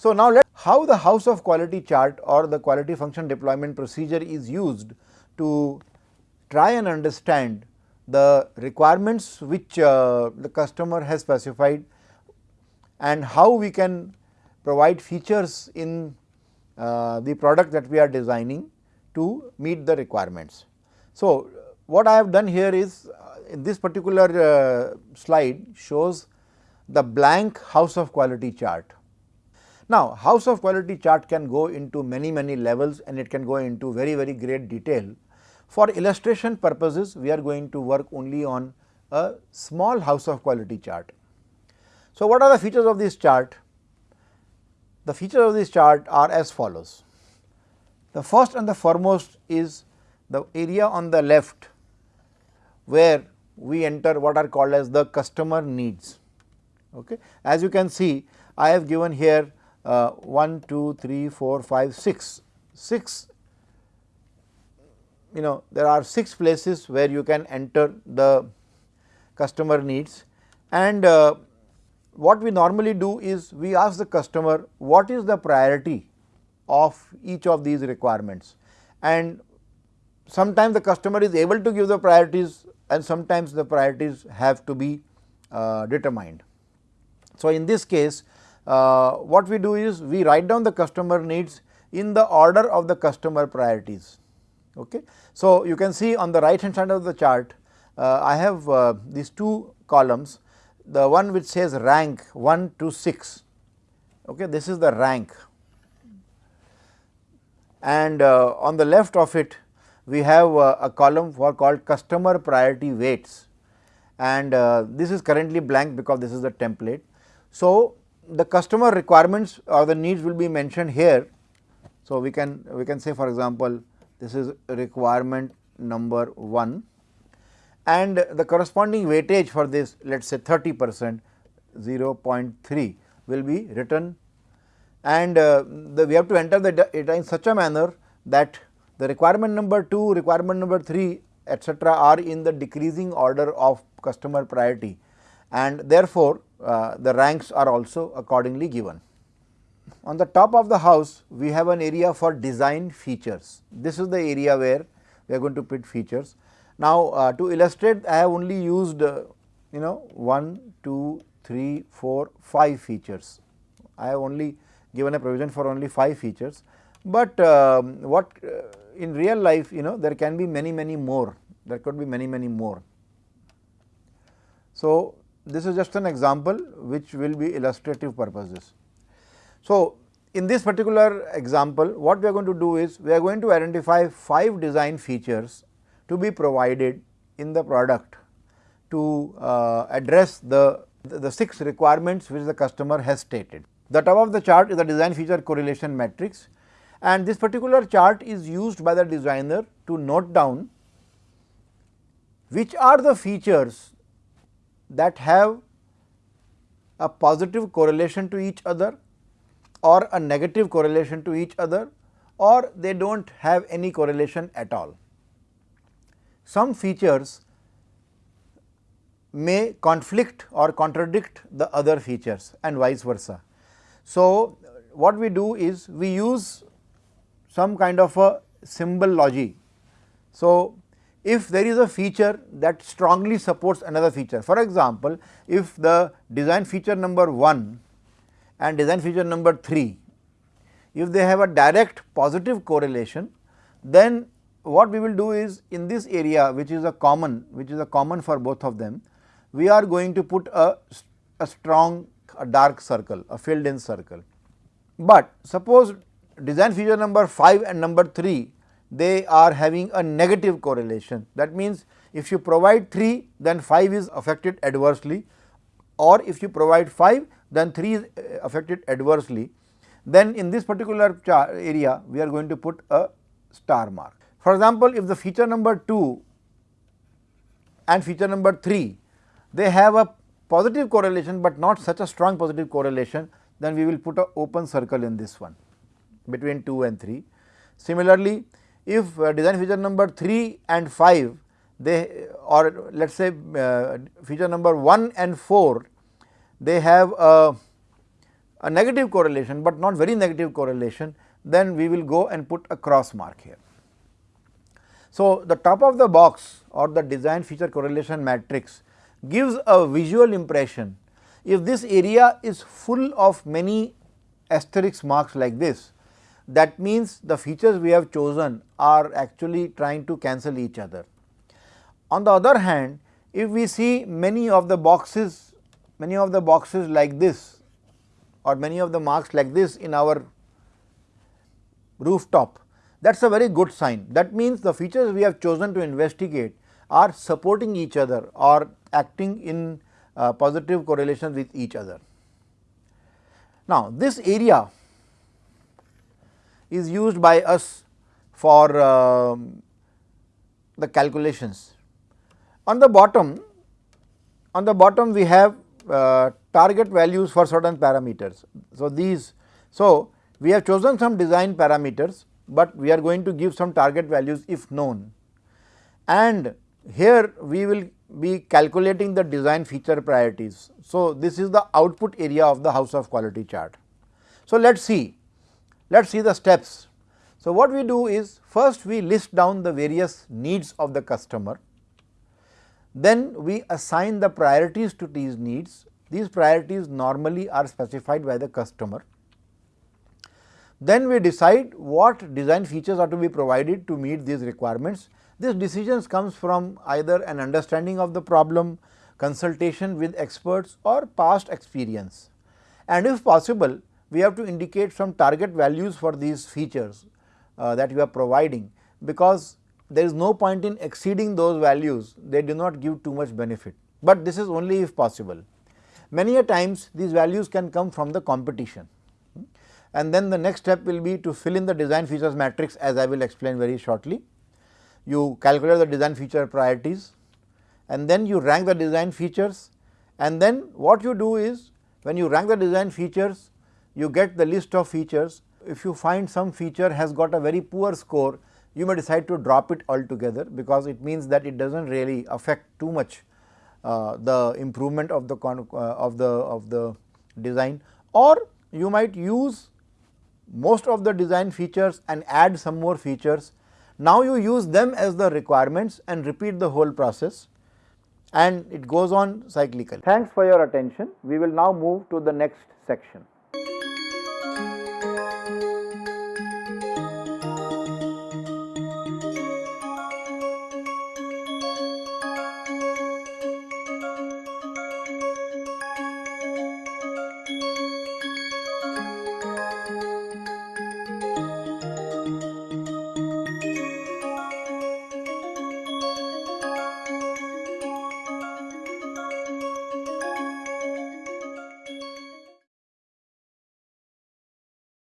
So, now let how the house of quality chart or the quality function deployment procedure is used to try and understand the requirements which uh, the customer has specified and how we can provide features in uh, the product that we are designing to meet the requirements. So, what I have done here is uh, in this particular uh, slide shows the blank house of quality chart. Now, house of quality chart can go into many many levels and it can go into very very great detail. For illustration purposes, we are going to work only on a small house of quality chart. So, what are the features of this chart? The features of this chart are as follows. The first and the foremost is the area on the left where we enter what are called as the customer needs. Okay. As you can see, I have given here uh, 1, 2, 3, 4, 5, 6, 6 you know there are 6 places where you can enter the customer needs. And uh, what we normally do is we ask the customer what is the priority of each of these requirements? And sometimes the customer is able to give the priorities and sometimes the priorities have to be uh, determined. So, in this case uh, what we do is we write down the customer needs in the order of the customer priorities. Okay. So, you can see on the right hand side of the chart uh, I have uh, these two columns the one which says rank 1 to 6 okay this is the rank and uh, on the left of it we have uh, a column for called customer priority weights and uh, this is currently blank because this is the template. So, the customer requirements or the needs will be mentioned here. So, we can we can say for example, this is requirement number 1 and the corresponding weightage for this let us say 30 percent 0.3 will be written and uh, the, we have to enter the data in such a manner that the requirement number 2, requirement number 3 etcetera are in the decreasing order of customer priority and therefore, uh, the ranks are also accordingly given. On the top of the house we have an area for design features. This is the area where we are going to put features. Now, uh, to illustrate I have only used uh, you know 1, 2, 3, 4, 5 features. I have only given a provision for only 5 features, but um, what uh, in real life you know there can be many many more, there could be many many more. So, this is just an example which will be illustrative purposes. So, in this particular example what we are going to do is we are going to identify 5 design features to be provided in the product to uh, address the, the 6 requirements which the customer has stated. The top of the chart is the design feature correlation matrix and this particular chart is used by the designer to note down which are the features that have a positive correlation to each other or a negative correlation to each other or they do not have any correlation at all. Some features may conflict or contradict the other features and vice versa. So, what we do is we use some kind of a symbology. So, if there is a feature that strongly supports another feature. For example, if the design feature number 1 and design feature number 3, if they have a direct positive correlation, then what we will do is in this area which is a common, which is a common for both of them, we are going to put a, a strong a dark circle, a filled in circle. But suppose design feature number 5 and number 3 they are having a negative correlation. That means, if you provide 3 then 5 is affected adversely or if you provide 5 then 3 is uh, affected adversely. Then in this particular area we are going to put a star mark. For example, if the feature number 2 and feature number 3 they have a positive correlation, but not such a strong positive correlation then we will put a open circle in this one between 2 and 3. Similarly, if uh, design feature number 3 and 5 they or let us say uh, feature number 1 and 4 they have a, a negative correlation, but not very negative correlation, then we will go and put a cross mark here. So, the top of the box or the design feature correlation matrix gives a visual impression. If this area is full of many asterisk marks like this, that means the features we have chosen are actually trying to cancel each other. On the other hand, if we see many of the boxes, many of the boxes like this or many of the marks like this in our rooftop, that is a very good sign. That means the features we have chosen to investigate are supporting each other or acting in uh, positive correlation with each other. Now, this area is used by us for uh, the calculations. On the bottom, on the bottom we have uh, target values for certain parameters. So, these, so we have chosen some design parameters, but we are going to give some target values if known and here we will be calculating the design feature priorities. So, this is the output area of the house of quality chart. So, let us see, let us see the steps. So, what we do is first we list down the various needs of the customer, then we assign the priorities to these needs. These priorities normally are specified by the customer. Then we decide what design features are to be provided to meet these requirements this decisions comes from either an understanding of the problem, consultation with experts or past experience. And if possible, we have to indicate some target values for these features uh, that we are providing, because there is no point in exceeding those values, they do not give too much benefit, but this is only if possible. Many a times these values can come from the competition. And then the next step will be to fill in the design features matrix as I will explain very shortly. You calculate the design feature priorities and then you rank the design features. And then what you do is when you rank the design features you get the list of features. If you find some feature has got a very poor score you may decide to drop it altogether because it means that it does not really affect too much uh, the improvement of the uh, of the of the design or you might use most of the design features and add some more features now, you use them as the requirements and repeat the whole process and it goes on cyclically. Thanks for your attention. We will now move to the next section.